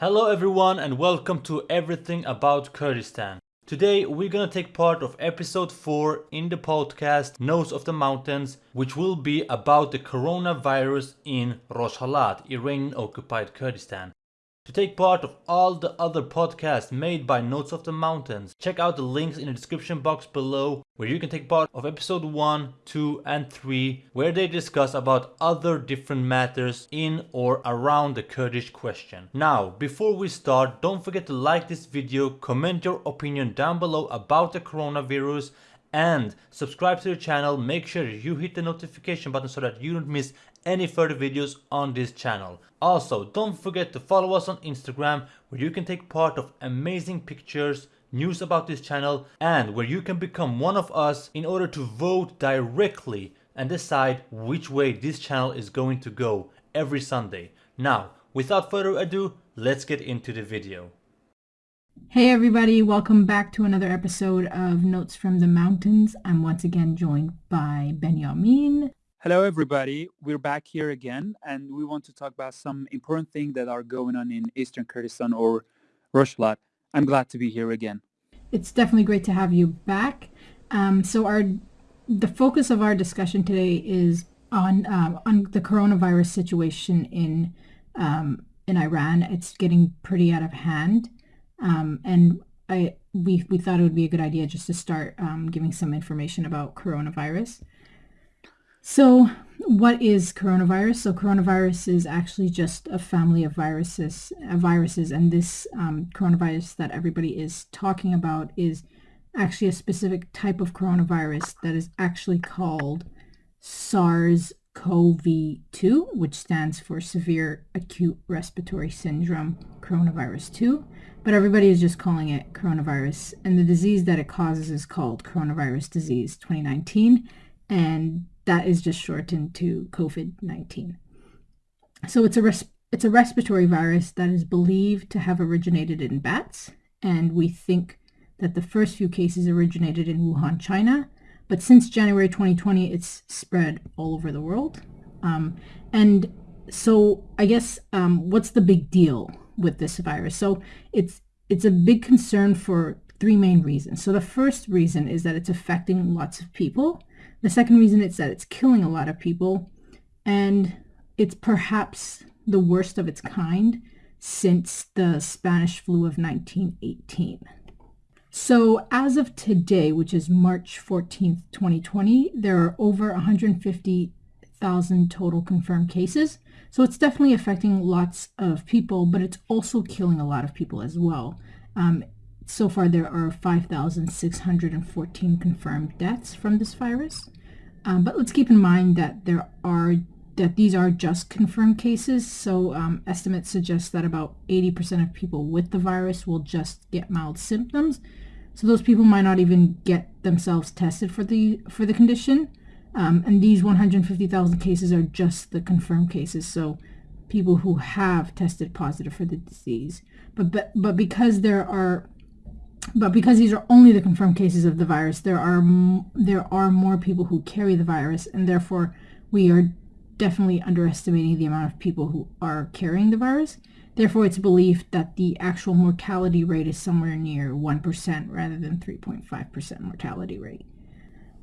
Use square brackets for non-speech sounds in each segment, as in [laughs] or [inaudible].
Hello everyone and welcome to Everything About Kurdistan. Today we're gonna take part of episode 4 in the podcast Notes of the Mountains which will be about the coronavirus in Rojhelat, Iranian occupied Kurdistan. To take part of all the other podcasts made by Notes of the Mountains, check out the links in the description box below where you can take part of episode 1, 2 and 3 where they discuss about other different matters in or around the Kurdish question. Now, before we start, don't forget to like this video, comment your opinion down below about the coronavirus and subscribe to the channel. Make sure you hit the notification button so that you don't miss any further videos on this channel. Also don't forget to follow us on instagram where you can take part of amazing pictures news about this channel and where you can become one of us in order to vote directly and decide which way this channel is going to go every sunday. Now without further ado let's get into the video Hey everybody, welcome back to another episode of Notes from the Mountains. I'm once again joined by Benjamin. Hello everybody, we're back here again and we want to talk about some important things that are going on in Eastern Kurdistan or Rojhelat. I'm glad to be here again. It's definitely great to have you back. Um, so our the focus of our discussion today is on um, on the coronavirus situation in um, in Iran. It's getting pretty out of hand. Um, and I we we thought it would be a good idea just to start um, giving some information about coronavirus. So, what is coronavirus? So, coronavirus is actually just a family of viruses, uh, viruses, and this um, coronavirus that everybody is talking about is actually a specific type of coronavirus that is actually called SARS-CoV-2, which stands for Severe Acute Respiratory Syndrome Coronavirus 2 but everybody is just calling it coronavirus. And the disease that it causes is called coronavirus disease 2019, and that is just shortened to COVID-19. So it's a it's a respiratory virus that is believed to have originated in bats, and we think that the first few cases originated in Wuhan, China. But since January 2020, it's spread all over the world. Um, and so I guess um, what's the big deal with this virus. So it's it's a big concern for three main reasons. So the first reason is that it's affecting lots of people. The second reason is that it's killing a lot of people. And it's perhaps the worst of its kind since the Spanish flu of 1918. So as of today, which is March 14th, 2020, there are over 150,000 total confirmed cases. So it's definitely affecting lots of people, but it's also killing a lot of people as well. Um, so far, there are 5,614 confirmed deaths from this virus. Um, but let's keep in mind that there are that these are just confirmed cases. So um, estimates suggest that about 80% of people with the virus will just get mild symptoms. So those people might not even get themselves tested for the for the condition. Um, and these 150,000 cases are just the confirmed cases, so people who have tested positive for the disease. But, but, but because there are but because these are only the confirmed cases of the virus, there are there are more people who carry the virus, and therefore we are definitely underestimating the amount of people who are carrying the virus. Therefore, it's believed that the actual mortality rate is somewhere near 1% rather than 3.5% mortality rate.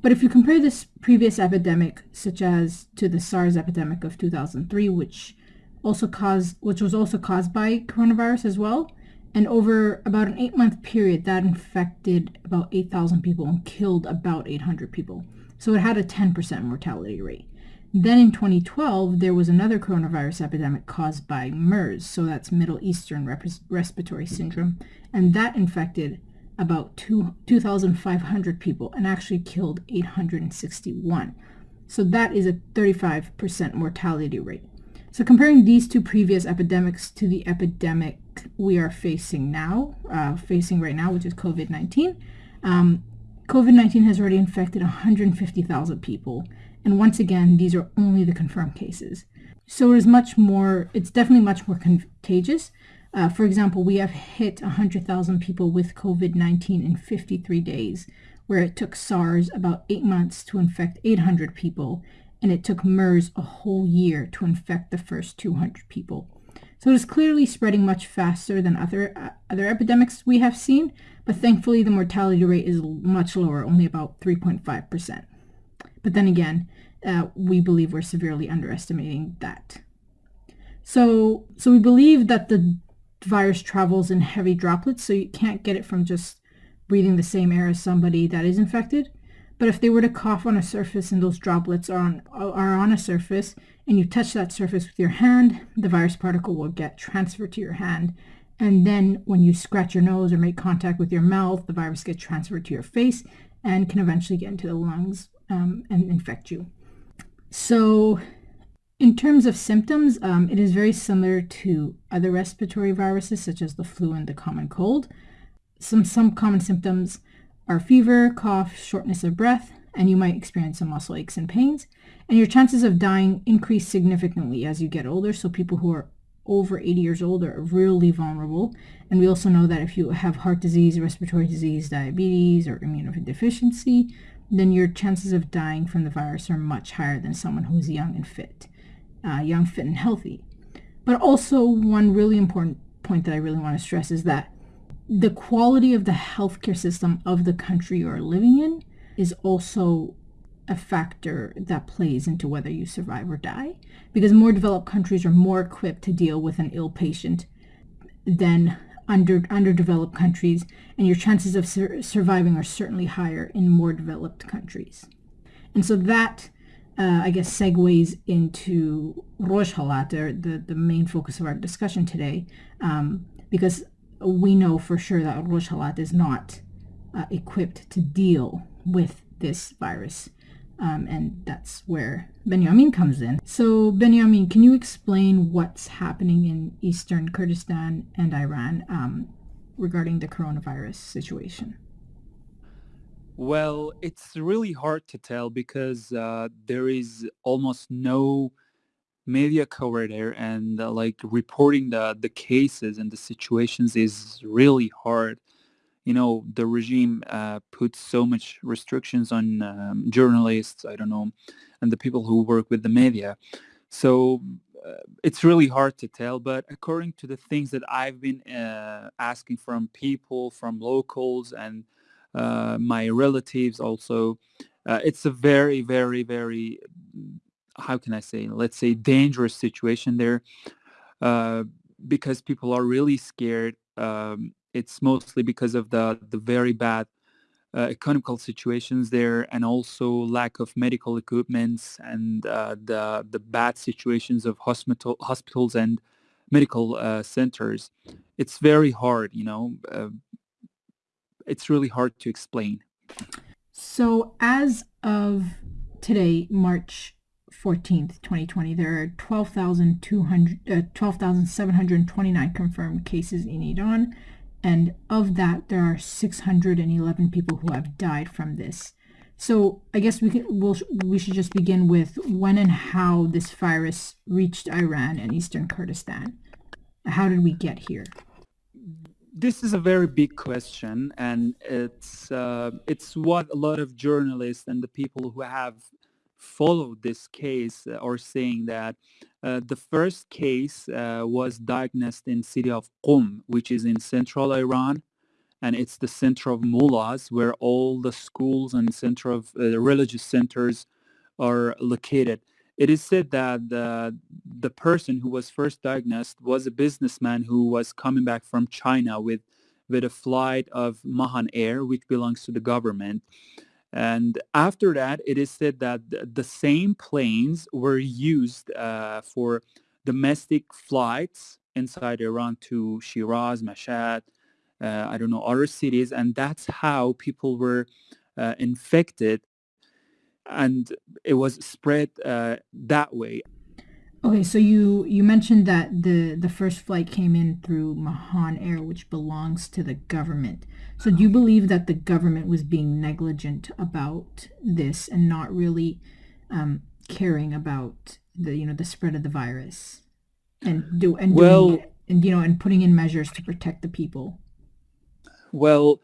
But if you compare this previous epidemic, such as to the SARS epidemic of 2003, which also caused, which was also caused by coronavirus as well, and over about an eight-month period, that infected about 8,000 people and killed about 800 people. So it had a 10% mortality rate. Then in 2012, there was another coronavirus epidemic caused by MERS, so that's Middle Eastern Respiratory Syndrome, and that infected about 2,500 people and actually killed 861. So that is a 35% mortality rate. So comparing these two previous epidemics to the epidemic we are facing now, uh, facing right now, which is COVID-19, um, COVID-19 has already infected 150,000 people. And once again, these are only the confirmed cases. So it is much more, it's definitely much more contagious, uh, for example, we have hit 100,000 people with COVID-19 in 53 days, where it took SARS about eight months to infect 800 people, and it took MERS a whole year to infect the first 200 people. So it is clearly spreading much faster than other uh, other epidemics we have seen, but thankfully the mortality rate is much lower, only about 3.5%. But then again, uh, we believe we're severely underestimating that. So, so we believe that the virus travels in heavy droplets, so you can't get it from just breathing the same air as somebody that is infected. But if they were to cough on a surface and those droplets are on, are on a surface and you touch that surface with your hand, the virus particle will get transferred to your hand. And then when you scratch your nose or make contact with your mouth, the virus gets transferred to your face and can eventually get into the lungs um, and infect you. So in terms of symptoms, um, it is very similar to other respiratory viruses such as the flu and the common cold. Some, some common symptoms are fever, cough, shortness of breath, and you might experience some muscle aches and pains. And your chances of dying increase significantly as you get older. So people who are over 80 years old are really vulnerable. And we also know that if you have heart disease, respiratory disease, diabetes, or immunodeficiency, then your chances of dying from the virus are much higher than someone who's young and fit, uh, young, fit, and healthy. But also one really important point that I really want to stress is that the quality of the healthcare system of the country you're living in is also a factor that plays into whether you survive or die because more developed countries are more equipped to deal with an ill patient than under underdeveloped countries and your chances of sur- surviving are certainly higher in more developed countries and so that uh, I guess segues into Rojhelat, the, the main focus of our discussion today, um, because we know for sure that Rojhelat is not uh, equipped to deal with this virus. Um, and that's where Benjamin comes in. So, Benjamin, can you explain what's happening in eastern Kurdistan and Iran um, regarding the coronavirus situation? Well, it's really hard to tell because uh, there is almost no media cover there and uh, like reporting the the cases and the situations is really hard. You know the regime uh, puts so much restrictions on um, journalists i don't know and the people who work with the media. So uh, it's really hard to tell but according to the things that i've been uh, asking from people from locals and my relatives also uh, it's a very very very how can I say, let's say dangerous situation there uh, because people are really scared. Um, it's mostly because of the, the very bad uh, economical situations there and also lack of medical equipments and uh, the, the bad situations of hospital, hospitals and medical uh, centers. It's very hard, you know, uh, it's really hard to explain. So as of today, March 14th, 2020, there are 12,200, uh, 12,729 confirmed cases in Iran. And of that, there are 611 people who have died from this. So I guess we can, we'll, we should just begin with when and how this virus reached Iran and eastern Kurdistan. How did we get here? This is a very big question, and it's uh, it's what a lot of journalists and the people who have followed this case uh, are saying that uh, the first case uh, was diagnosed in city of Qum, which is in central Iran, and it's the center of mullahs, where all the schools and center of uh, religious centers are located. It is said that the, the person who was first diagnosed was a businessman who was coming back from China with with a flight of Mahan Air, which belongs to the government. And after that, it is said that the same planes were used uh, for domestic flights inside Iran to Shiraz, Mashhad, uh, I don't know, other cities. And that's how people were uh, infected. And it was spread uh, that way. Okay, so you you mentioned that the the first flight came in through Mahan Air, which belongs to the government. So do you believe that the government was being negligent about this and not really um, caring about the you know the spread of the virus and do and well doing, and you know and putting in measures to protect the people? Well,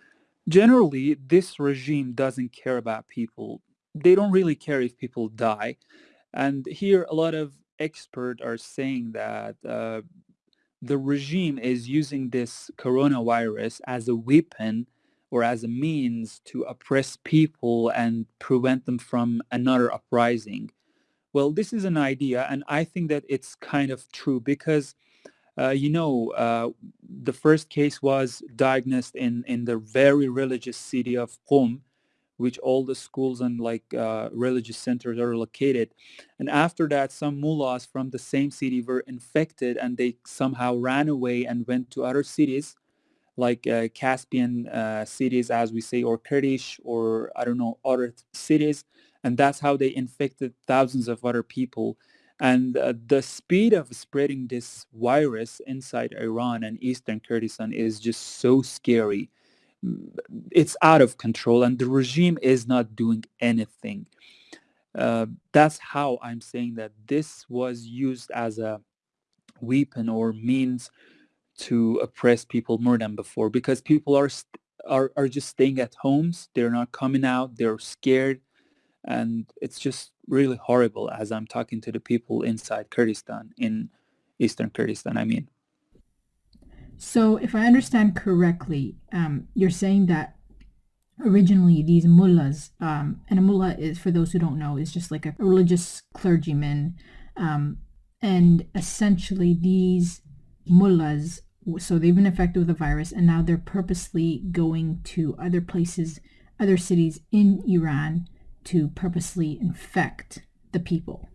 generally, this regime doesn't care about people. They don't really care if people die. And here, a lot of experts are saying that uh, the regime is using this coronavirus as a weapon or as a means to oppress people and prevent them from another uprising. Well, this is an idea, and I think that it's kind of true because, uh, you know, uh, the first case was diagnosed in, in the very religious city of Qom, which all the schools and like uh, religious centers are located. And after that, some mullahs from the same city were infected and they somehow ran away and went to other cities like uh, Caspian uh, cities, as we say, or Kurdish, or I don't know, other cities. And that's how they infected thousands of other people. And uh, the speed of spreading this virus inside Iran and Eastern Kurdistan is just so scary it's out of control and the regime is not doing anything. Uh, that's how I'm saying that this was used as a weapon or means to oppress people more than before because people are are are just staying at homes. They're not coming out. They're scared, and it's just really horrible. As I'm talking to the people inside Kurdistan in eastern Kurdistan, I mean. So if I understand correctly, um, you're saying that originally these mullahs, um, and a mullah is, for those who don't know, is just like a religious clergyman. Um, and essentially these mullahs, so they've been infected with the virus and now they're purposely going to other places, other cities in Iran to purposely infect the people.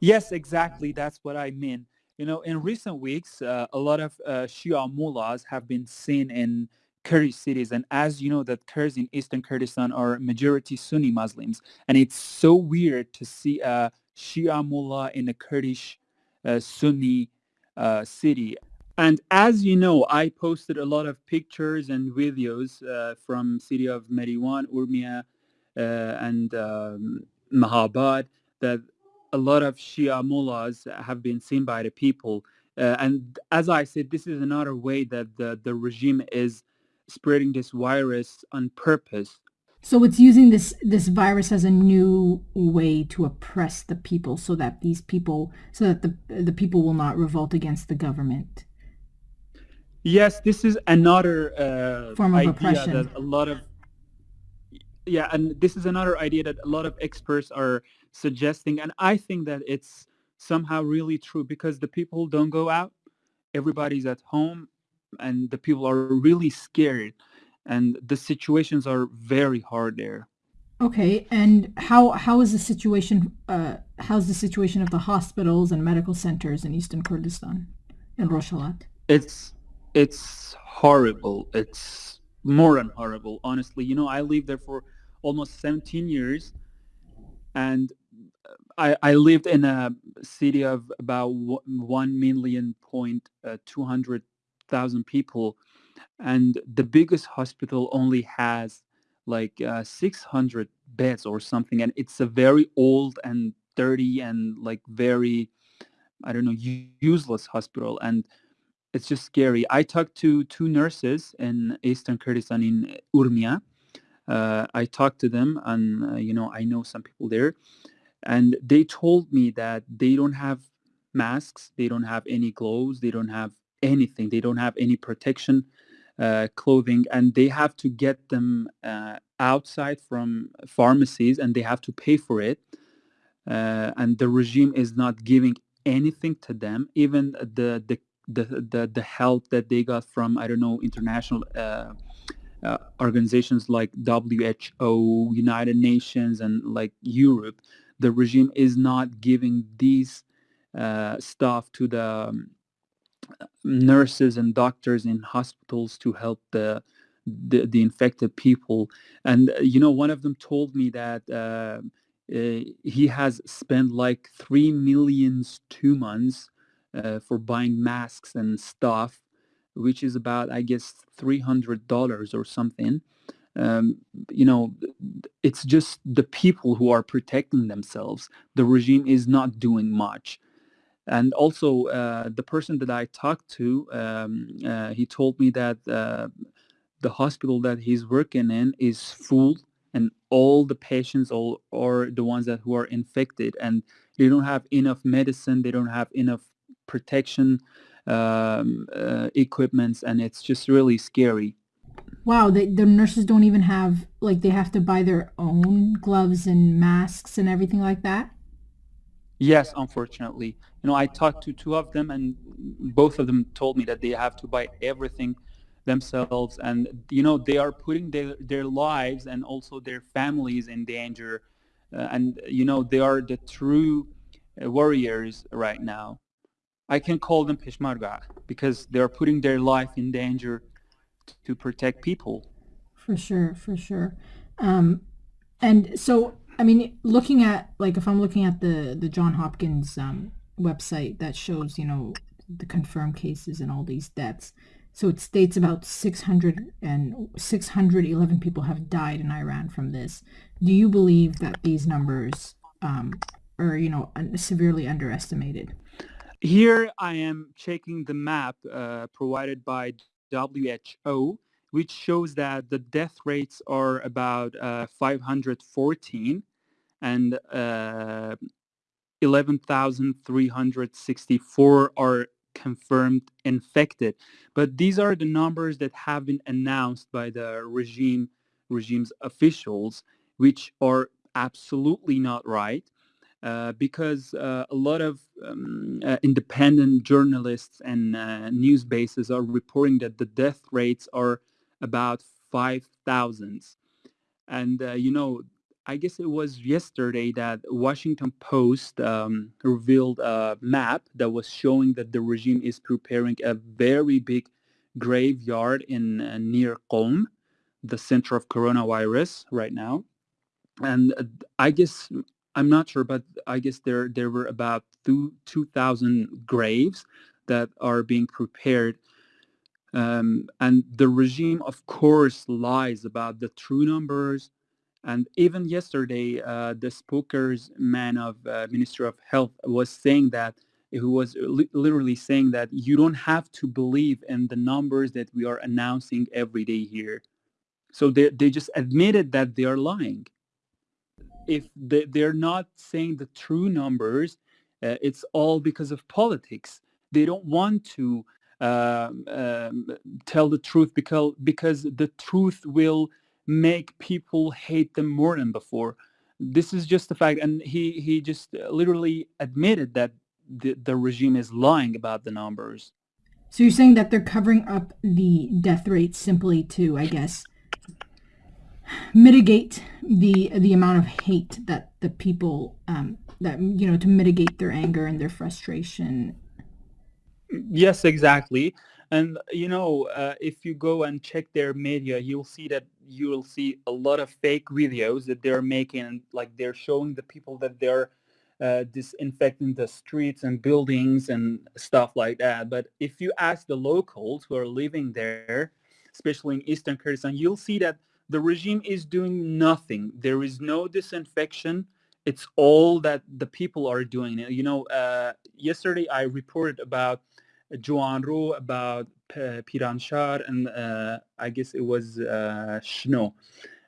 Yes, exactly. That's what I mean. You know, in recent weeks, uh, a lot of uh, Shia mullahs have been seen in Kurdish cities. And as you know, that Kurds in Eastern Kurdistan are majority Sunni Muslims. And it's so weird to see a Shia mullah in a Kurdish uh, Sunni uh, city. And as you know, I posted a lot of pictures and videos uh, from city of Meriwan, Urmia, uh, and um, Mahabad that a lot of Shia mullahs have been seen by the people. Uh, and as I said, this is another way that the, the regime is spreading this virus on purpose. So it's using this this virus as a new way to oppress the people, so that these people, so that the the people will not revolt against the government. Yes, this is another uh, form of oppression. That a lot of yeah, and this is another idea that a lot of experts are suggesting, and I think that it's somehow really true because the people don't go out, everybody's at home, and the people are really scared, and the situations are very hard there. Okay, and how how is the situation? Uh, how's the situation of the hospitals and medical centers in Eastern Kurdistan, in Rojhelat? It's it's horrible. It's more than horrible, honestly. You know, I lived there for almost 17 years, and I, I lived in a city of about one million point uh, two hundred thousand people, and the biggest hospital only has like uh, 600 beds or something, and it's a very old and dirty and like very, I don't know, useless hospital, and it's just scary. I talked to two nurses in Eastern Kurdistan in Urmia. Uh, I talked to them, and uh, you know, I know some people there and they told me that they don't have masks they don't have any gloves they don't have anything they don't have any protection uh, clothing and they have to get them uh, outside from pharmacies and they have to pay for it uh, and the regime is not giving anything to them. Even the the the the, the help that they got from i don't know international uh, uh, organizations like WHO, United Nations, and like Europe, the regime is not giving these uh, stuff to the um, nurses and doctors in hospitals to help the, the, the infected people. And uh, you know, one of them told me that uh, uh, he has spent like three millions two months uh, for buying masks and stuff, which is about I guess three hundred dollars or something um, you know, it's just the people who are protecting themselves. The regime is not doing much. And also, uh, the person that I talked to, um, uh, he told me that uh, the hospital that he's working in is full and all the patients all are the ones that who are infected and they don't have enough medicine they don't have enough protection um, uh, equipments, and it's just really scary. Wow, they, the nurses don't even have like they have to buy their own gloves and masks and everything like that. Yes, unfortunately. You know, I talked to two of them, and both of them told me that they have to buy everything themselves, and you know, they are putting their their lives and also their families in danger, uh, and you know, they are the true uh, warriors right now. I can call them Peshmerga because they are putting their life in danger to protect people. For sure, for sure. Um, and so, I mean, looking at like if I'm looking at the the John Hopkins um, website that shows, you know, the confirmed cases and all these deaths. So it states about 600 and 611 people have died in Iran from this. Do you believe that these numbers um, are, you know, severely underestimated? Here I am checking the map uh, provided by WHO, which shows that the death rates are about uh, 514 and uh, 11,364 are confirmed infected. But these are the numbers that have been announced by the regime regime's officials, which are absolutely not right. Uh, because uh, a lot of um, uh, independent journalists and uh, news bases are reporting that the death rates are about 5,000. And, uh, you know, I guess it was yesterday that Washington Post um, revealed a map that was showing that the regime is preparing a very big graveyard in near Qom, the center of coronavirus right now. And I guess I'm not sure, but I guess there there were about two two thousand graves that are being prepared, um, and the regime, of course, lies about the true numbers. And even yesterday, uh, the spokesman of uh, Ministry of Health was saying that who was li- literally saying that you don't have to believe in the numbers that we are announcing every day here. So they they just admitted that they are lying if they, they're not saying the true numbers, uh, it's all because of politics. They don't want to um, um, tell the truth because because the truth will make people hate them more than before. This is just the fact, and he he just literally admitted that the, the regime is lying about the numbers. So you're saying that they're covering up the death rate simply to, I guess, mitigate the the amount of hate that the people um, that you know to mitigate their anger and their frustration. Yes, exactly. And you know, uh, if you go and check their media, you'll see that you will see a lot of fake videos that they're making, like they're showing the people that they're uh, disinfecting the streets and buildings and stuff like that. But if you ask the locals who are living there, especially in Eastern Kurdistan, you'll see that the regime is doing nothing. There is no disinfection. It's all that the people are doing. You know, uh, yesterday I reported about Joanro, about Piranshar, and uh, I guess it was uh, Shno.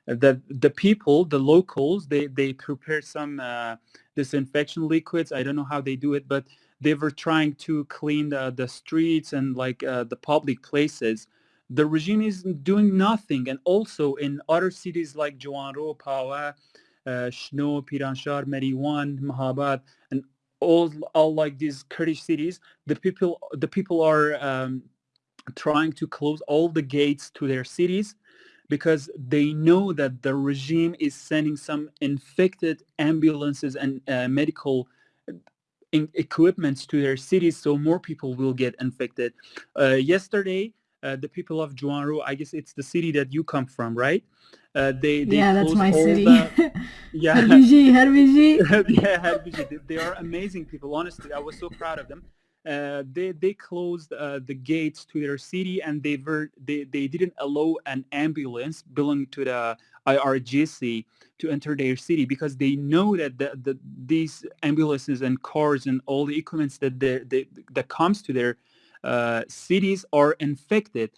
The, the people, the locals, they, they prepared some uh, disinfection liquids. I don't know how they do it, but they were trying to clean the, the streets and like uh, the public places the regime is doing nothing. And also in other cities like Joanro, Pawa, uh, Shno, Piranshar, Mariwan, Mahabad, and all, all like these Kurdish cities, the people, the people are um, trying to close all the gates to their cities because they know that the regime is sending some infected ambulances and uh, medical uh, equipments to their cities so more people will get infected. Uh, yesterday, uh, the people of Joanro, I guess it's the city that you come from, right? Uh, they, they yeah, that's my city. The, [laughs] yeah, Harbiji, Harbiji. [laughs] yeah, Harbiji. They, they, are amazing people. Honestly, I was so proud of them. Uh, they they closed uh, the gates to their city and they were they, they didn't allow an ambulance belonging to the IRGC to enter their city because they know that the, the these ambulances and cars and all the equipment that they, they, that comes to their cities are infected.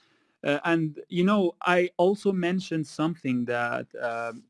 Uh, and, you know, I also mentioned something that um,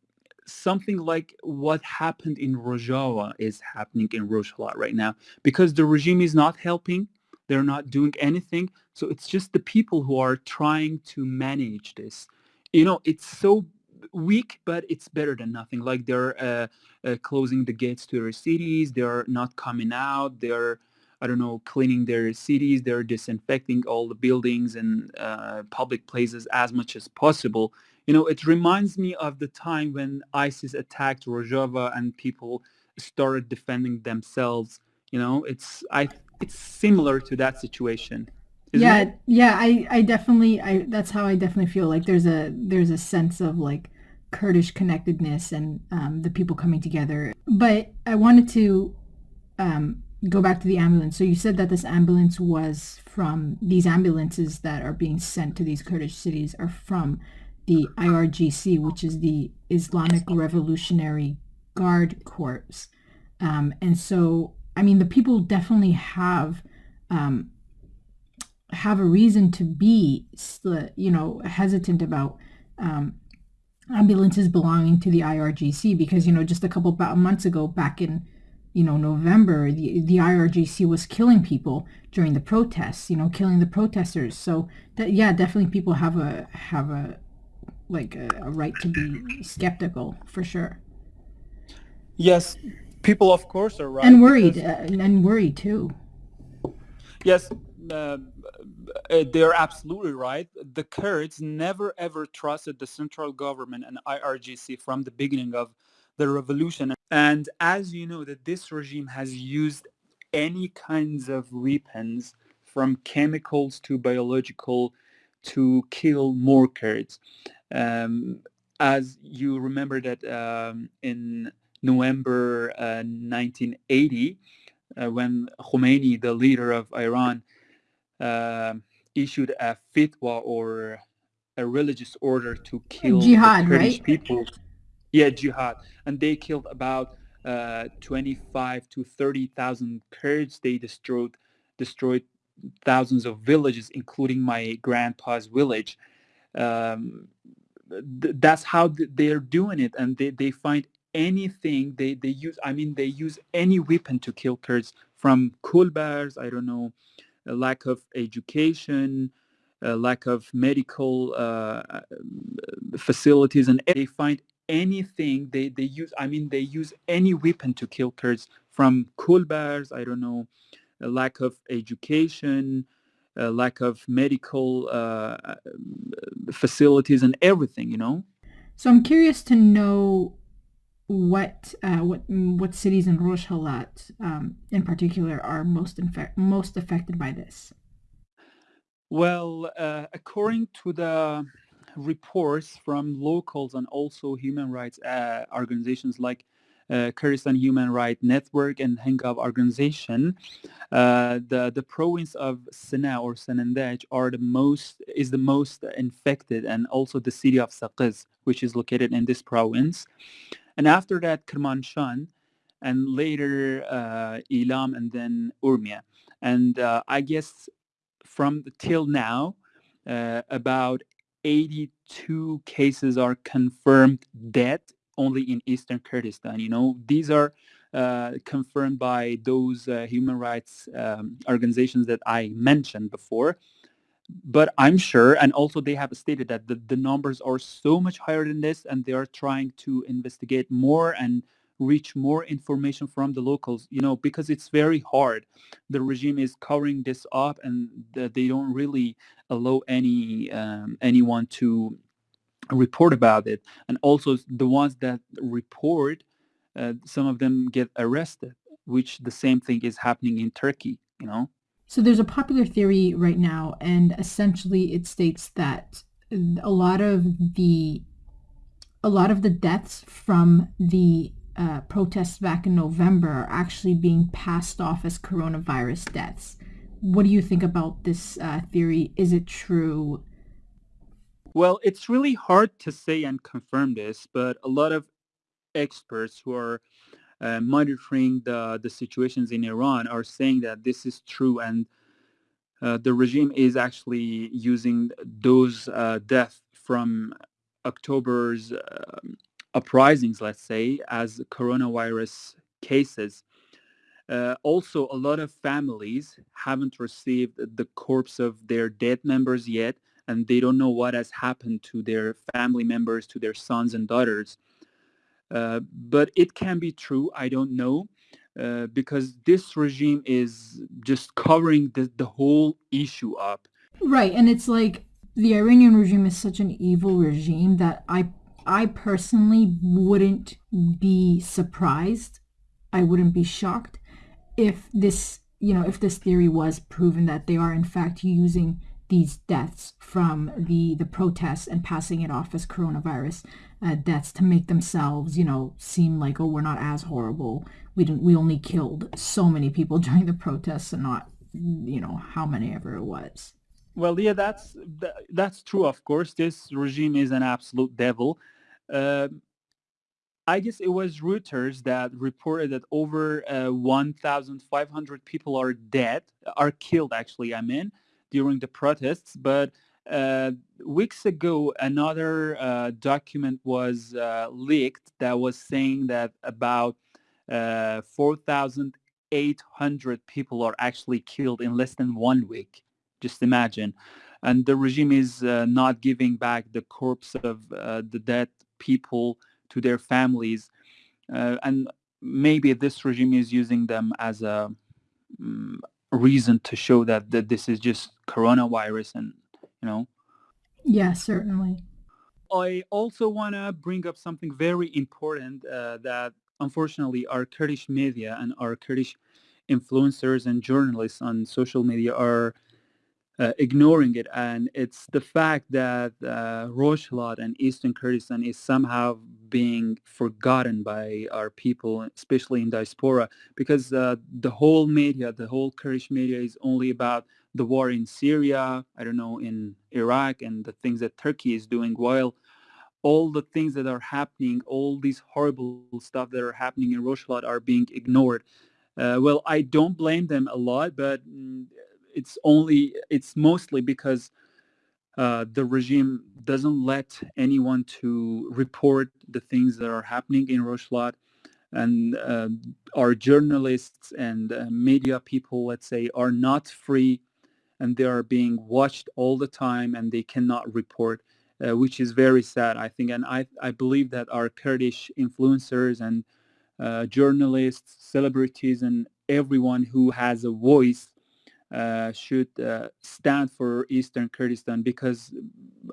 something like what happened in Rojava is happening in Rojava right now because the regime is not helping. they're not doing anything. So it's just the people who are trying to manage this. You know, it's so weak, but it's better than nothing. Like they're uh, uh, closing the gates to their cities. They're not coming out. They're I don't know, cleaning their cities. They're disinfecting all the buildings and uh, public places as much as possible. You know, it reminds me of the time when ISIS attacked Rojava and people started defending themselves. You know, it's I it's similar to that situation. yeah, it? yeah, I I definitely I that's how I definitely feel like there's a there's a sense of like Kurdish connectedness and um, the people coming together. But I wanted to um, go back to the ambulance. So you said that this ambulance was from these ambulances that are being sent to these Kurdish cities are from the IRGC, which is the Islamic Revolutionary Guard Corps. Um, and so, I mean, the people definitely have um, have a reason to be, you know, hesitant about um, ambulances belonging to the IRGC because, you know, just a couple months ago, back in you know, November, the, the IRGC was killing people during the protests, you know, killing the protesters. So that, yeah, definitely people have a, have a, like a, a right to be skeptical for sure. Yes, people of course are right. And worried, because... uh, and worried too. Yes, uh, they're absolutely right. The Kurds never ever trusted the central government and IRGC from the beginning of the revolution. And as you know, that this regime has used any kinds of weapons from chemicals to biological to kill more Kurds. Um, as you remember that um, in November uh, 1980, uh, when Khomeini, the leader of Iran, uh, issued a fitwa or a religious order to kill jihad, Kurdish right? people yeah, jihad, and they killed about uh, 25 to 30,000 Kurds. They destroyed destroyed thousands of villages, including my grandpa's village. Um, th- that's how th- they're doing it, and they, they find anything they, they use. I mean, they use any weapon to kill Kurds, from kulbars, I don't know, lack of education, lack of medical uh, facilities, and they find anything they, they use i mean they use any weapon to kill kurds from kulbars i don't know a lack of education a lack of medical uh, uh, facilities and everything you know? So i'm curious to know what uh, what what cities in Rojhelat um, in particular are most infe- most affected by this? Well uh, according to the reports from locals and also human rights uh, organizations like uh, Kurdistan Human Rights Network and Hengaw organization, uh, the the province of Sina or Sanandaj are the most is the most infected, and also the city of Saqiz, which is located in this province. And after that, Kermanshah, and later uh, Ilam, and then Urmia. And uh, I guess from till now, uh, about 82 cases are confirmed dead only in eastern Kurdistan. You know, these are uh, confirmed by those uh, human rights um, organizations that I mentioned before. But I'm sure, and also they have stated that the, the numbers are so much higher than this, and they are trying to investigate more and reach more information from the locals, you know, because it's very hard. The regime is covering this up and they don't really allow any um, anyone to report about it. And also the ones that report, uh, some of them get arrested, which the same thing is happening in Turkey, you know. So there's a popular theory right now, and essentially it states that a lot of the a lot of the deaths from the uh, protests back in November are actually being passed off as coronavirus deaths. What do you think about this uh, theory? Is it true? Well, it's really hard to say and confirm this, but a lot of experts who are uh, monitoring the, the situations in Iran are saying that this is true and uh, the regime is actually using those uh, deaths from October's um, uprisings, let's say, as coronavirus cases. Uh, also, a lot of families haven't received the corpse of their dead members yet, and they don't know what has happened to their family members, to their sons and daughters. Uh, but it can be true. I don't know. Uh, because this regime is just covering the, the whole issue up. Right, and it's like the Iranian regime is such an evil regime that I I personally wouldn't be surprised. I wouldn't be shocked if this, you know, if this theory was proven that they are in fact using these deaths from the the protests and passing it off as coronavirus uh, deaths to make themselves, you know, seem like oh we're not as horrible. We didn't we only killed so many people [laughs] during the protests and not you know how many ever it was. Well, yeah, that's that's true. Of course, this regime is an absolute devil. Uh, I guess it was Reuters that reported that over uh, 1,500 people are dead, are killed actually, I mean, during the protests. But uh, weeks ago, another uh, document was uh, leaked that was saying that about uh, 4,800 people are actually killed in less than one week. Just imagine. And the regime is uh, not giving back the corpse of the dead people to their families. Uh, and maybe this regime is using them as a um, reason to show that, that this is just coronavirus and, you know. Yeah, certainly. I also want to bring up something very important uh, that unfortunately our Kurdish media and our Kurdish influencers and journalists on social media are uh, ignoring it. And it's the fact that uh, Rojhelat and Eastern Kurdistan is somehow being forgotten by our people, especially in diaspora, because uh, the whole media, the whole Kurdish media is only about the war in Syria, I don't know, in Iraq and the things that Turkey is doing, while all the things that are happening, all these horrible stuff that are happening in Rojhelat are being ignored. Uh, well, I don't blame them a lot, but mm, it's only it's mostly because uh, the regime doesn't let anyone to report the things that are happening in Rojhelat and uh, our journalists and uh, media people, let's say, are not free and they are being watched all the time and they cannot report, uh, which is very sad, I think. And I, I believe that our Kurdish influencers and uh, journalists, celebrities, and everyone who has a voice uh, should uh, stand for Eastern Kurdistan because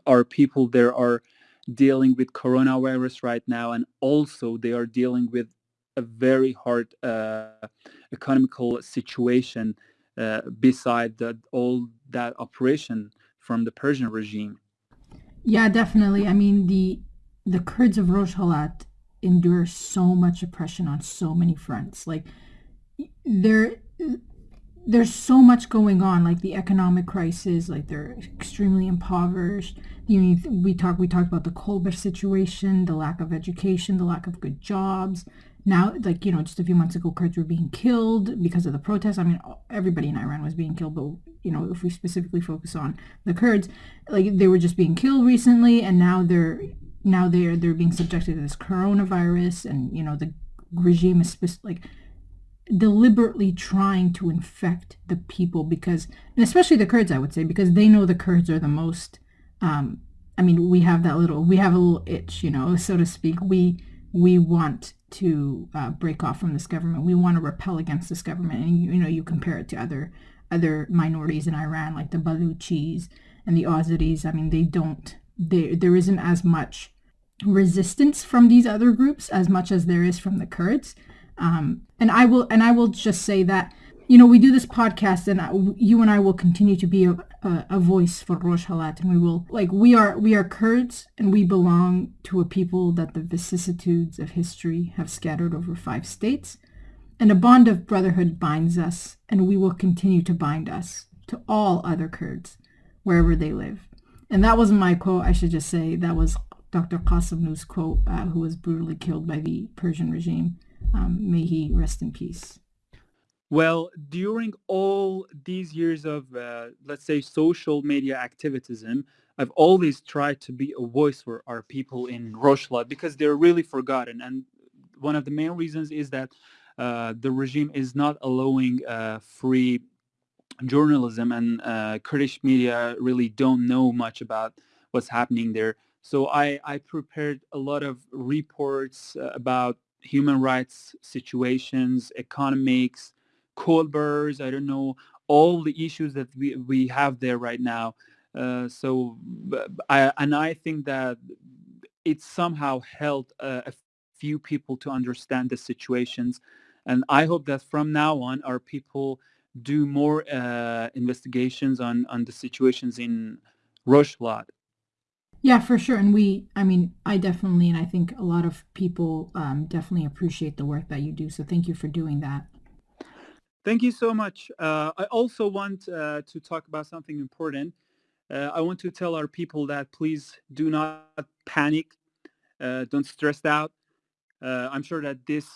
our people there are dealing with coronavirus right now and also they are dealing with a very hard uh, economical situation uh, beside the, all that operation from the Persian regime. Yeah, definitely. I mean, the the Kurds of Rojhelat endure so much oppression on so many fronts. Like, there there's so much going on, like the economic crisis, like they're extremely impoverished. You know, we talk we talked about the Kolber situation, the lack of education, the lack of good jobs. Now, like you know, just a few months ago, Kurds were being killed because of the protests. I mean, everybody in Iran was being killed, but you know, if we specifically focus on the Kurds, like they were just being killed recently, and now they're now they're they're being subjected to this coronavirus, and you know, the regime is like deliberately trying to infect the people because, especially the Kurds, I would say, because they know the Kurds are the most. Um, I mean, we have that little, we have a little itch, you know, so to speak. We we want to uh, break off from this government. We want to repel against this government, and you, know, you compare it to other other minorities in Iran, like the Baluchis and the Azeris. I mean, they don't. There there isn't as much resistance from these other groups as much as there is from the Kurds. Um, and I will and I will just say that you know we do this podcast and I, you and I will continue to be a, a, a voice for Rojhelat and we will like we are we are Kurds and we belong to a people that the vicissitudes of history have scattered over five states and a bond of brotherhood binds us and we will continue to bind us to all other Kurds wherever they live. And that wasn't my quote. I should just say that was Dr. Qasemlu's quote, uh, who was brutally killed by the Persian regime. Um, may he rest in peace. Well, during all these years of, uh, let's say, social media activism, I've always tried to be a voice for our people in Rojhelat because they're really forgotten. And one of the main reasons is that uh, the regime is not allowing uh, free journalism and uh, Kurdish media really don't know much about what's happening there. So I, I prepared a lot of reports uh, about human rights situations, economics, kolbars, I don't know, all the issues that we, we have there right now. Uh, so, I, and I think that it somehow helped uh, a few people to understand the situations. And I hope that from now on, our people do more uh, investigations on, on the situations in Rojhelat. Yeah, for sure. And we, I mean, I definitely, and I think a lot of people um, definitely appreciate the work that you do. So thank you for doing that. Thank you so much. Uh, I also want uh, to talk about something important. Uh, I want to tell our people that please do not panic. Uh, don't stress out. Uh, I'm sure that this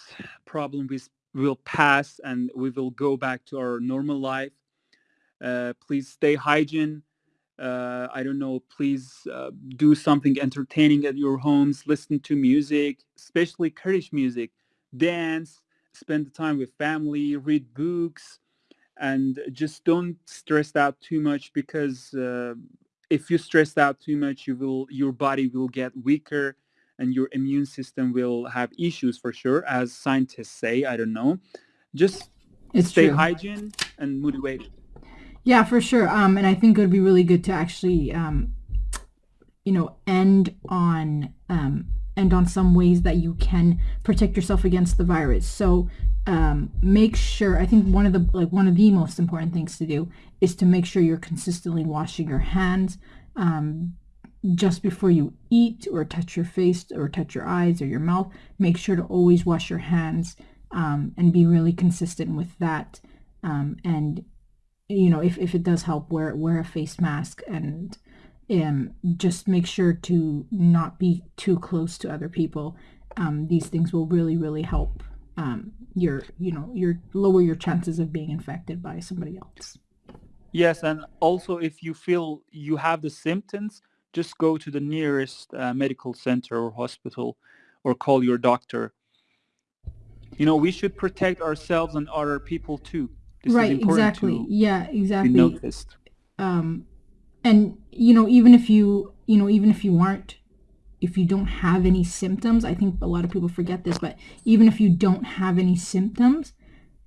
problem will pass and we will go back to our normal life. Uh, please stay hygiene. Uh, I don't know, please uh, do something entertaining at your homes, listen to music, especially Kurdish music, dance, spend the time with family, read books, and just don't stress out too much because uh, if you stress out too much, you will your body will get weaker and your immune system will have issues for sure, as scientists say. I don't know. Just it's stay true. hygiene and motivated. Yeah, for sure. Um, and I think it would be really good to actually, um, you know, end on um, end on some ways that you can protect yourself against the virus. So um, make sure. I think one of the like one of the most important things to do is to make sure you're consistently washing your hands. Um, just before you eat or touch your face or touch your eyes or your mouth, make sure to always wash your hands um, and be really consistent with that. Um, and you know, if, if it does help, wear wear a face mask and um, just make sure to not be too close to other people. Um, these things will really really help um, your you know your lower your chances of being infected by somebody else. Yes, and also if you feel you have the symptoms, just go to the nearest uh, medical center or hospital or call your doctor. You know, we should protect ourselves and other people too. This right, exactly. Yeah, exactly. noticed. Um, and you know, even if you, you know, even if you aren't, if you don't have any symptoms, I think a lot of people forget this, but even if you don't have any symptoms,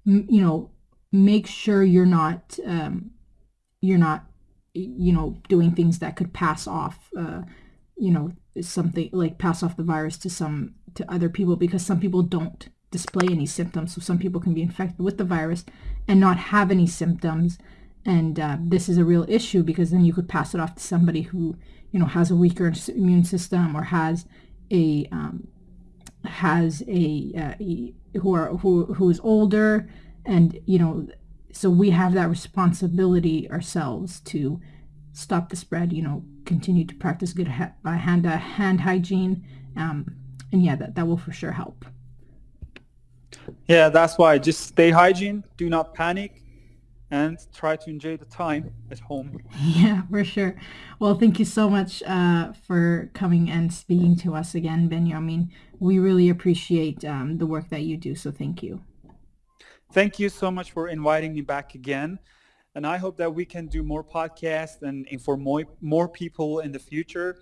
you know, make sure you're not, um, you're not you know, doing things that could pass off, uh, you know, something like pass off the virus to some to other people because some people don't display any symptoms. So some people can be infected with the virus and not have any symptoms. And uh, this is a real issue because then you could pass it off to somebody who, you know, has a weaker immune system or has a um, has a, uh, who are who who is older, and you know so we have that responsibility ourselves to stop the spread, you know, continue to practice good ha- uh, hand, uh, hand hygiene. Um, and yeah, that, that will for sure help. Yeah, that's why. Just stay hygiene, do not panic, and try to enjoy the time at home. [laughs] Yeah, for sure. Well, thank you so much uh, for coming and speaking to us again, Benjamin. We really appreciate um, the work that you do, so thank you. Thank you so much for inviting me back again. And I hope that we can do more podcasts and inform more, more people in the future.